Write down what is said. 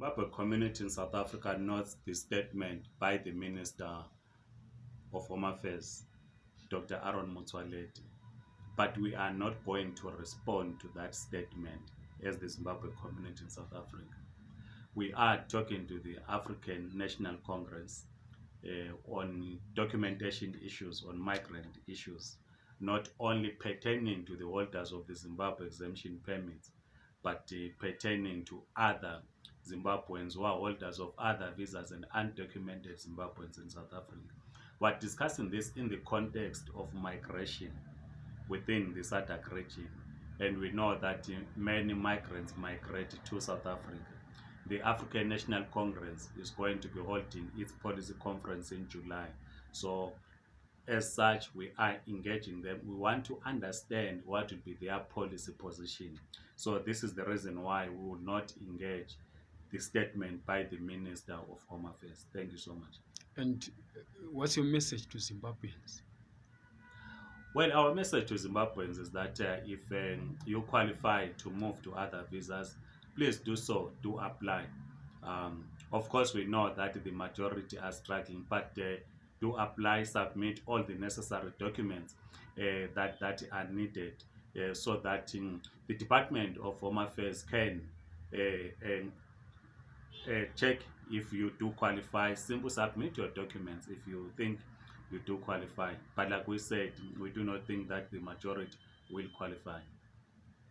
Zimbabwe community in South Africa notes the statement by the Minister of Home Affairs, Dr. Aaron Motsoaledi, but we are not going to respond to that statement as the Zimbabwe community in South Africa. We are talking to the African National Congress uh, on documentation issues, on migrant issues, not only pertaining to the holders of the Zimbabwe exemption permits, but uh, pertaining to other Zimbabweans who are holders of other visas and undocumented Zimbabweans in South Africa. We're discussing this in the context of migration within the SADC region. And we know that uh, many migrants migrate to South Africa. The African National Congress is going to be holding its policy conference in July. So as such, we are engaging them. We want to understand what will be their policy position. So this is the reason why we will not engage the statement by the Minister of Home Affairs. Thank you so much. And uh, what's your message to Zimbabweans? Well, our message to Zimbabweans is that uh, if um, you qualify to move to other visas, please do so, do apply. Um, of course, we know that the majority are struggling, but uh, do apply, submit all the necessary documents uh, that, that are needed uh, so that um, the Department of Home Affairs can uh, um, uh, check if you do qualify. Simple submit your documents if you think you do qualify. But like we said, we do not think that the majority will qualify.